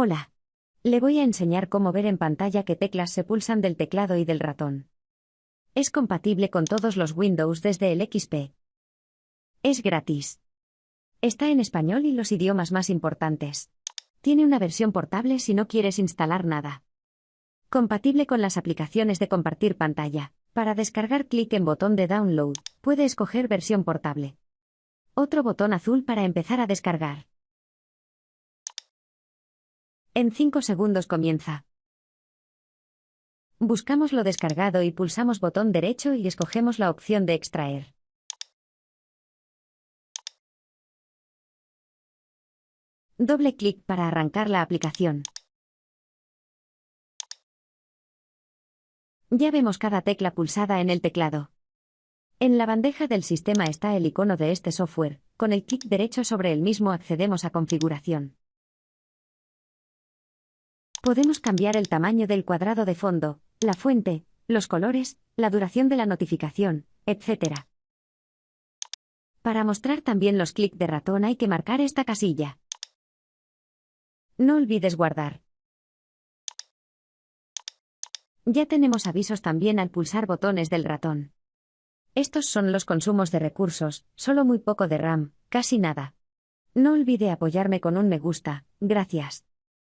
Hola. Le voy a enseñar cómo ver en pantalla qué teclas se pulsan del teclado y del ratón. Es compatible con todos los Windows desde el XP. Es gratis. Está en español y los idiomas más importantes. Tiene una versión portable si no quieres instalar nada. Compatible con las aplicaciones de compartir pantalla. Para descargar clic en botón de download, puede escoger versión portable. Otro botón azul para empezar a descargar. En 5 segundos comienza. Buscamos lo descargado y pulsamos botón derecho y escogemos la opción de extraer. Doble clic para arrancar la aplicación. Ya vemos cada tecla pulsada en el teclado. En la bandeja del sistema está el icono de este software, con el clic derecho sobre el mismo accedemos a configuración. Podemos cambiar el tamaño del cuadrado de fondo, la fuente, los colores, la duración de la notificación, etc. Para mostrar también los clics de ratón hay que marcar esta casilla. No olvides guardar. Ya tenemos avisos también al pulsar botones del ratón. Estos son los consumos de recursos, solo muy poco de RAM, casi nada. No olvide apoyarme con un me gusta, gracias.